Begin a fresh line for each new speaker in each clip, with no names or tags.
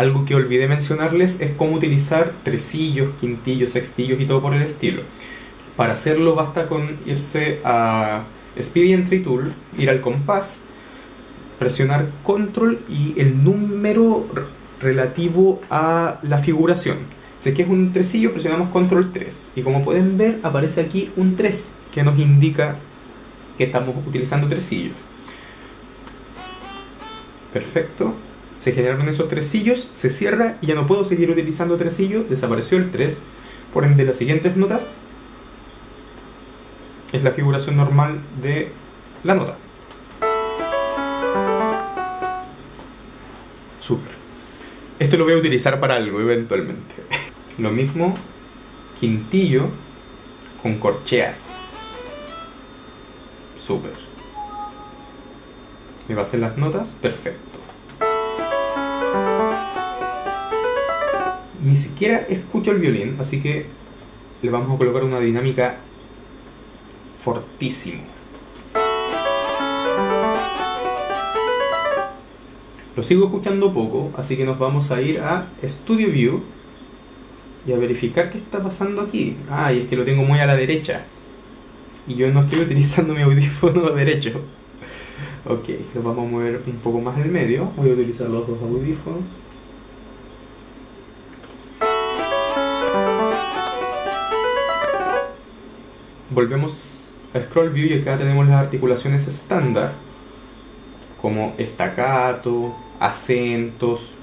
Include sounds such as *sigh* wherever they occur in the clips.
Algo que olvidé mencionarles es cómo utilizar tresillos, quintillos, sextillos y todo por el estilo. Para hacerlo basta con irse a Speedy Entry Tool, ir al compás, presionar Control y el número relativo a la figuración. Si es que es un tresillo, presionamos Control 3. Y como pueden ver, aparece aquí un 3, que nos indica que estamos utilizando tresillos. Perfecto. Se generaron esos tresillos, se cierra y ya no puedo seguir utilizando tresillo, desapareció el 3. Por ende, las siguientes notas es la figuración normal de la nota. Super. Esto lo voy a utilizar para algo eventualmente. *laughs* Lo mismo, quintillo con corcheas. Super. ¿Me va a hacer las notas? Perfecto. Ni siquiera escucho el violín, así que le vamos a colocar una dinámica fortísimo. Lo sigo escuchando poco, así que nos vamos a ir a Studio View y a verificar qué está pasando aquí. Ah, y es que lo tengo muy a la derecha. Y yo no estoy *laughs* utilizando mi audífono derecho. Ok, lo vamos a mover un poco más en medio. Voy a utilizar los dos audífonos. Volvemos Scroll View y acá tenemos las articulaciones estándar como estacato, acentos,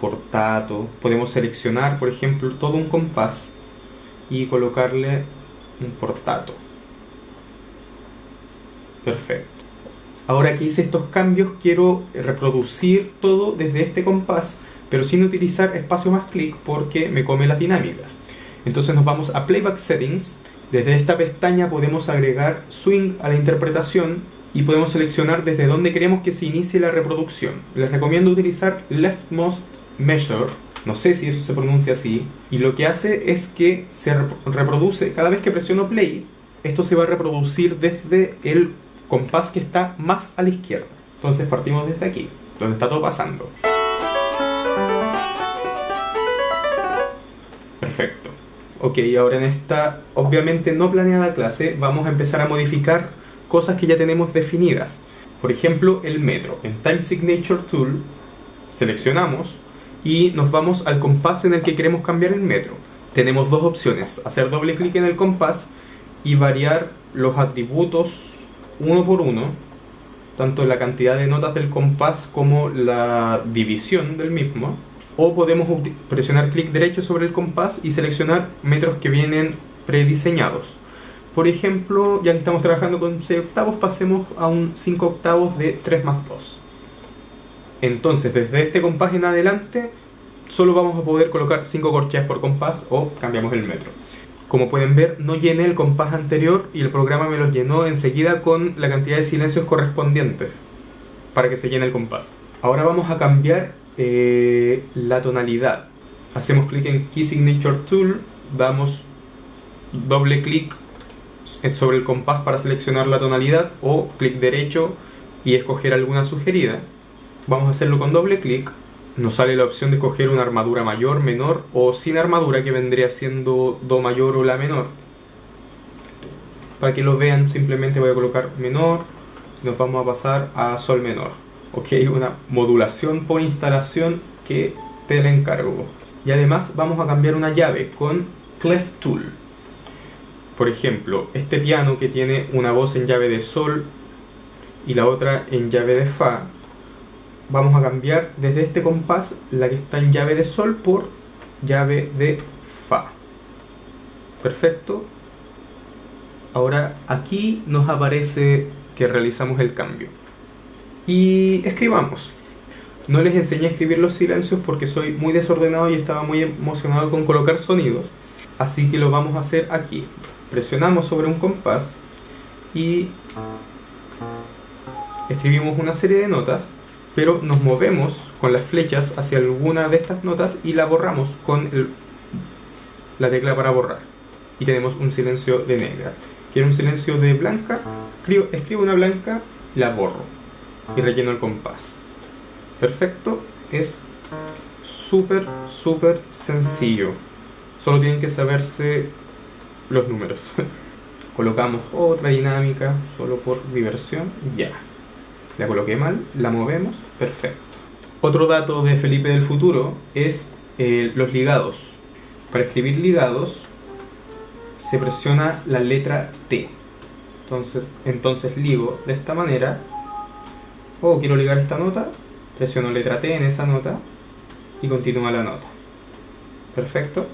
portato. Podemos seleccionar, por ejemplo, todo un compás y colocarle un portato. Perfecto. Ahora que hice estos cambios, quiero reproducir todo desde este compás, pero sin utilizar espacio más clic porque me come las dinámicas. Entonces nos vamos a Playback Settings desde esta pestaña podemos agregar swing a la interpretación y podemos seleccionar desde dónde queremos que se inicie la reproducción. Les recomiendo utilizar leftmost measure, no sé si eso se pronuncia así, y lo que hace es que se reproduce, cada vez que presiono play, esto se va a reproducir desde el compás que está más a la izquierda. Entonces partimos desde aquí, donde está todo pasando. Perfecto. Ok, ahora en esta obviamente no planeada clase vamos a empezar a modificar cosas que ya tenemos definidas. Por ejemplo, el metro. En Time Signature Tool seleccionamos y nos vamos al compás en el que queremos cambiar el metro. Tenemos dos opciones, hacer doble clic en el compás y variar los atributos uno por uno, tanto la cantidad de notas del compás como la división del mismo o podemos presionar clic derecho sobre el compás y seleccionar metros que vienen prediseñados. Por ejemplo, ya que estamos trabajando con 6 octavos, pasemos a un 5 octavos de 3 más 2. Entonces, desde este compás en adelante, solo vamos a poder colocar 5 corcheas por compás o cambiamos el metro. Como pueden ver, no llené el compás anterior y el programa me lo llenó enseguida con la cantidad de silencios correspondientes para que se llene el compás. Ahora vamos a cambiar eh, la tonalidad. Hacemos clic en Key Signature Tool, damos doble clic sobre el compás para seleccionar la tonalidad o clic derecho y escoger alguna sugerida. Vamos a hacerlo con doble clic. Nos sale la opción de escoger una armadura mayor, menor o sin armadura que vendría siendo Do mayor o La menor. Para que lo vean simplemente voy a colocar menor y nos vamos a pasar a Sol menor ok, una modulación por instalación que te la encargo. Y además vamos a cambiar una llave con Clef Tool. Por ejemplo, este piano que tiene una voz en llave de Sol y la otra en llave de Fa, vamos a cambiar desde este compás la que está en llave de Sol por llave de Fa. Perfecto. Ahora aquí nos aparece que realizamos el cambio y escribamos. No les enseñé a escribir los silencios porque soy muy desordenado y estaba muy emocionado con colocar sonidos. Así que lo vamos a hacer aquí. Presionamos sobre un compás y escribimos una serie de notas, pero nos movemos con las flechas hacia alguna de estas notas y la borramos con la tecla para borrar. Y tenemos un silencio de negra. Quiero un silencio de blanca, escribo, escribo una blanca, la borro y relleno el compás. Perfecto, es súper, súper sencillo. Solo tienen que saberse los números. *laughs* Colocamos otra dinámica solo por diversión. Ya. La coloqué mal, la movemos, perfecto. Otro dato de Felipe del futuro es eh, los ligados. Para escribir ligados se presiona la letra T. Entonces, entonces ligo de esta manera. O quiero ligar esta nota, presiono letra T en esa nota y continúa la nota. Perfecto.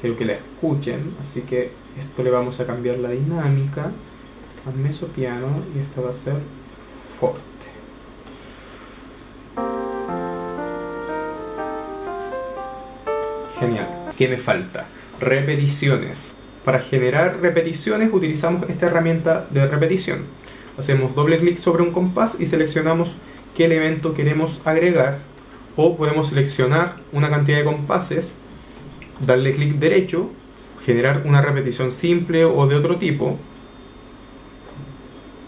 Quiero que la escuchen, así que esto le vamos a cambiar la dinámica a meso piano y esta va a ser forte. Genial. ¿Qué me falta? Repeticiones. Para generar repeticiones utilizamos esta herramienta de repetición. Hacemos doble clic sobre un compás y seleccionamos qué elemento queremos agregar o podemos seleccionar una cantidad de compases, darle clic derecho, generar una repetición simple o de otro tipo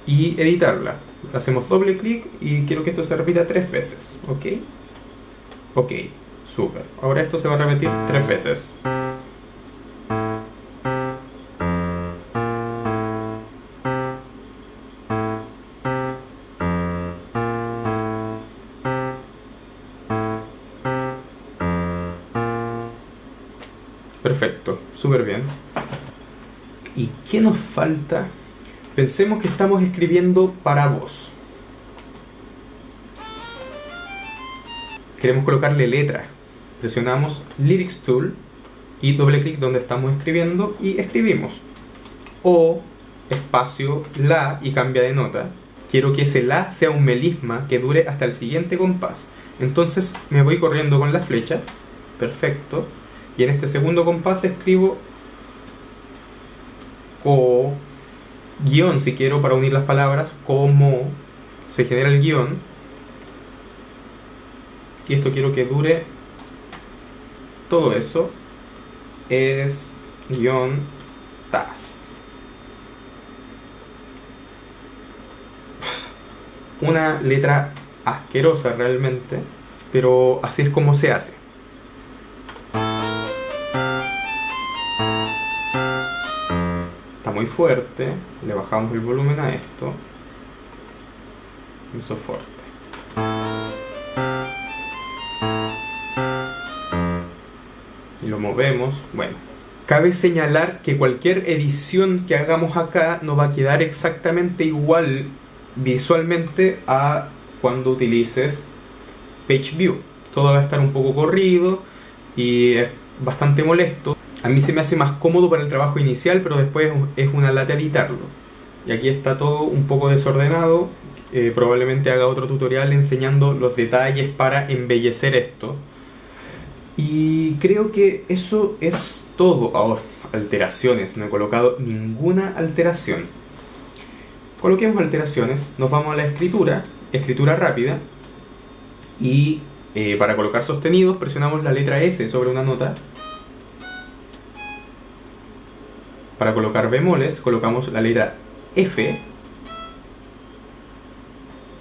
y editarla. Hacemos doble clic y quiero que esto se repita tres veces, ¿ok? Ok, súper. Ahora esto se va a repetir tres veces. Súper bien. ¿Y qué nos falta? Pensemos que estamos escribiendo para vos. Queremos colocarle letra. Presionamos Lyrics Tool y doble clic donde estamos escribiendo y escribimos. O espacio la y cambia de nota. Quiero que ese la sea un melisma que dure hasta el siguiente compás. Entonces me voy corriendo con la flecha. Perfecto y en este segundo compás escribo o guion si quiero para unir las palabras, como se genera el guion. Y esto quiero que dure todo eso. Es guion tas. Una letra asquerosa realmente, pero así es como se hace. Fuerte, le bajamos el volumen a esto, eso fuerte. Y lo movemos, bueno. Cabe señalar que cualquier edición que hagamos acá no va a quedar exactamente igual visualmente a cuando utilices Page View. Todo va a estar un poco corrido y es bastante molesto. A mí se me hace más cómodo para el trabajo inicial, pero después es una lata editarlo. Y aquí está todo un poco desordenado. Eh, probablemente haga otro tutorial enseñando los detalles para embellecer esto. Y creo que eso es todo. Ahora, alteraciones. No he colocado ninguna alteración. Coloquemos alteraciones. Nos vamos a la escritura. Escritura rápida. Y eh, para colocar sostenidos presionamos la letra S sobre una nota Para colocar bemoles colocamos la letra F.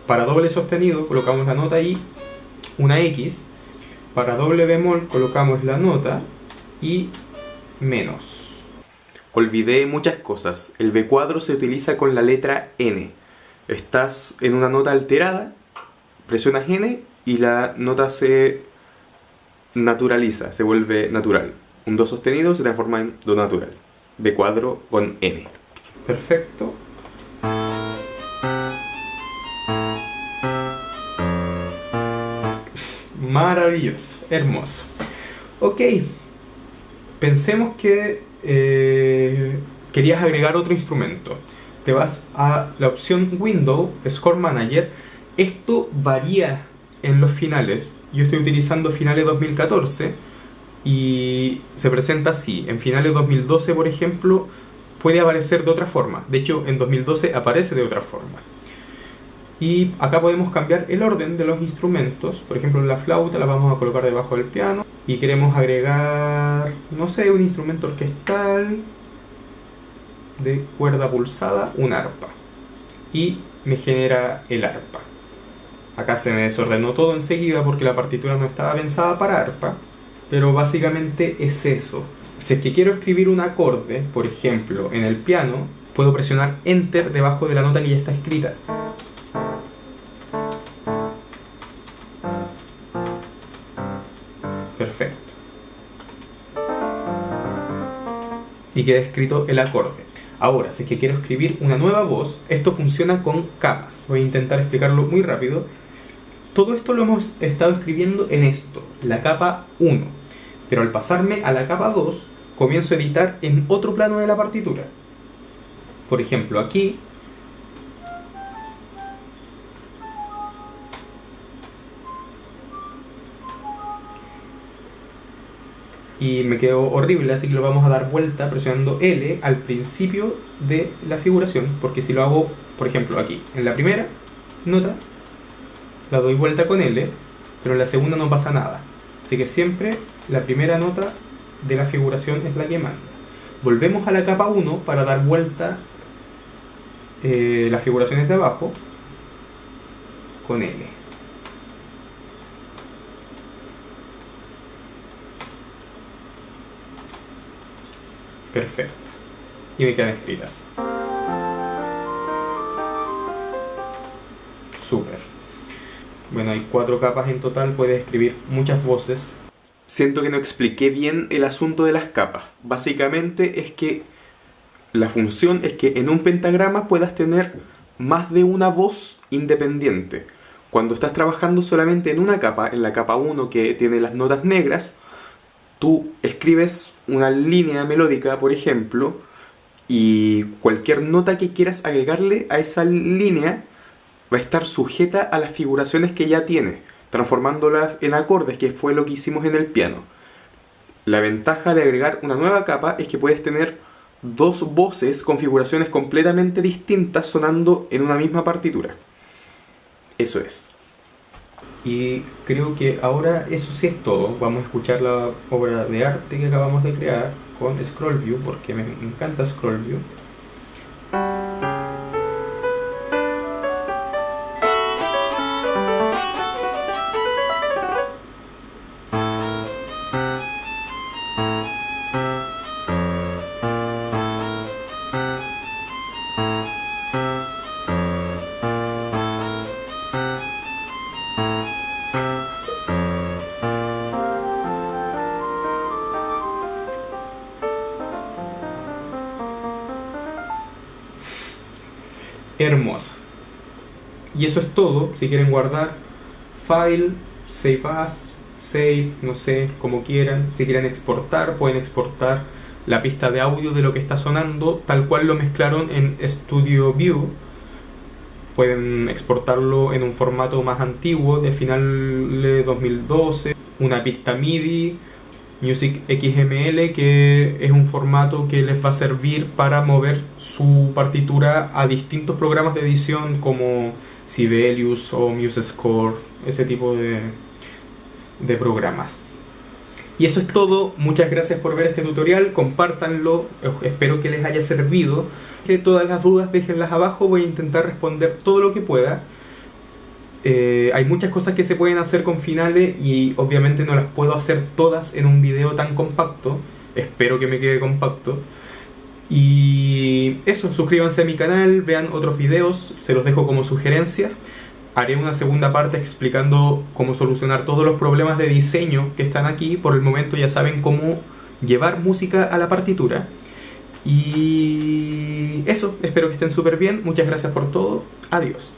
Para doble sostenido colocamos la nota I, una X. Para doble bemol colocamos la nota y menos. Olvidé muchas cosas. El B cuadro se utiliza con la letra N. Estás en una nota alterada, presionas N y la nota se naturaliza, se vuelve natural. Un Do sostenido se transforma en Do natural. B cuadro con N. Perfecto. Maravilloso, hermoso. Ok, pensemos que eh, querías agregar otro instrumento. Te vas a la opción Window, Score Manager. Esto varía en los finales. Yo estoy utilizando finales 2014 y se presenta así. En finales de 2012, por ejemplo, puede aparecer de otra forma. De hecho, en 2012 aparece de otra forma. Y acá podemos cambiar el orden de los instrumentos. Por ejemplo, la flauta la vamos a colocar debajo del piano. Y queremos agregar, no sé, un instrumento orquestal de cuerda pulsada, un arpa. Y me genera el arpa. Acá se me desordenó todo enseguida porque la partitura no estaba pensada para arpa, pero básicamente es eso. Si es que quiero escribir un acorde, por ejemplo, en el piano, puedo presionar Enter debajo de la nota que ya está escrita. Perfecto. Y queda escrito el acorde. Ahora, si es que quiero escribir una nueva voz, esto funciona con capas. Voy a intentar explicarlo muy rápido. Todo esto lo hemos estado escribiendo en esto, la capa 1. Pero al pasarme a la capa 2, comienzo a editar en otro plano de la partitura. Por ejemplo, aquí y me quedó horrible, así que lo vamos a dar vuelta presionando L al principio de la figuración, porque si lo hago, por ejemplo, aquí, en la primera nota, la doy vuelta con L, pero en la segunda no pasa nada. Así que siempre la primera nota de la figuración es la que manda. Volvemos a la capa 1 para dar vuelta eh, las figuraciones de abajo con L. Perfecto. Y me quedan escritas. Súper. Bueno, hay cuatro capas en total, puedes escribir muchas voces. Siento que no expliqué bien el asunto de las capas. Básicamente es que la función es que en un pentagrama puedas tener más de una voz independiente. Cuando estás trabajando solamente en una capa, en la capa 1 que tiene las notas negras, tú escribes una línea melódica, por ejemplo, y cualquier nota que quieras agregarle a esa línea va a estar sujeta a las figuraciones que ya tiene, transformándolas en acordes, que fue lo que hicimos en el piano. La ventaja de agregar una nueva capa es que puedes tener dos voces con figuraciones completamente distintas sonando en una misma partitura. Eso es. Y creo que ahora eso sí es todo. Vamos a escuchar la obra de arte que acabamos de crear con Scroll View, porque me encanta Scroll hermosa. Y eso es todo. Si quieren guardar, file, save as, save, no sé, como quieran. Si quieren exportar, pueden exportar la pista de audio de lo que está sonando, tal cual lo mezclaron en Studio View. Pueden exportarlo en un formato más antiguo, de final de 2012, una pista MIDI Music XML, que es un formato que les va a servir para mover su partitura a distintos programas de edición como Sibelius o MuseScore, ese tipo de, de programas. Y eso es todo, muchas gracias por ver este tutorial, compártanlo, espero que les haya servido. Que todas las dudas déjenlas abajo, voy a intentar responder todo lo que pueda. Eh, hay muchas cosas que se pueden hacer con finales y obviamente no las puedo hacer todas en un video tan compacto. Espero que me quede compacto. Y eso, suscríbanse a mi canal, vean otros videos, se los dejo como sugerencia. Haré una segunda parte explicando cómo solucionar todos los problemas de diseño que están aquí. Por el momento ya saben cómo llevar música a la partitura. Y eso, espero que estén súper bien. Muchas gracias por todo. Adiós.